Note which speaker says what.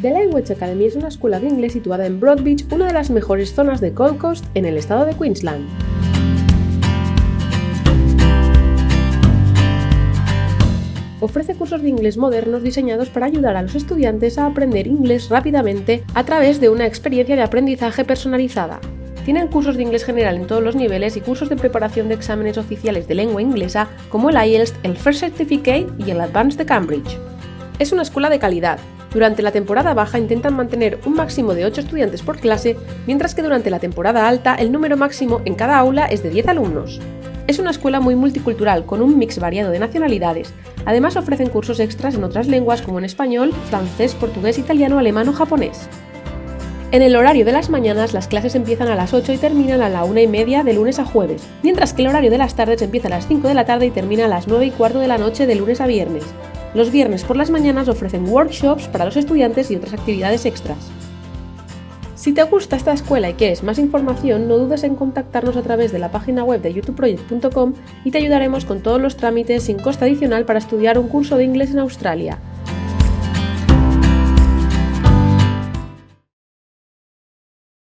Speaker 1: The Language Academy es una escuela de inglés situada en Broadbeach, una de las mejores zonas de Gold Coast en el estado de Queensland. Ofrece cursos de inglés modernos diseñados para ayudar a los estudiantes a aprender inglés rápidamente a través de una experiencia de aprendizaje personalizada. Tienen cursos de inglés general en todos los niveles y cursos de preparación de exámenes oficiales de lengua inglesa como el IELTS, el First Certificate y el Advanced de Cambridge. Es una escuela de calidad. Durante la temporada baja intentan mantener un máximo de 8 estudiantes por clase, mientras que durante la temporada alta el número máximo en cada aula es de 10 alumnos. Es una escuela muy multicultural, con un mix variado de nacionalidades. Además ofrecen cursos extras en otras lenguas como en español, francés, portugués, italiano, alemán o japonés. En el horario de las mañanas las clases empiezan a las 8 y terminan a la 1 y media de lunes a jueves, mientras que el horario de las tardes empieza a las 5 de la tarde y termina a las 9 y cuarto de la noche de lunes a viernes. Los viernes por las mañanas ofrecen workshops para los estudiantes y otras actividades extras. Si te gusta esta escuela y quieres más información, no dudes en contactarnos a través de la página web de youtubeproject.com y te ayudaremos con todos los trámites sin coste adicional para estudiar un curso de inglés en Australia.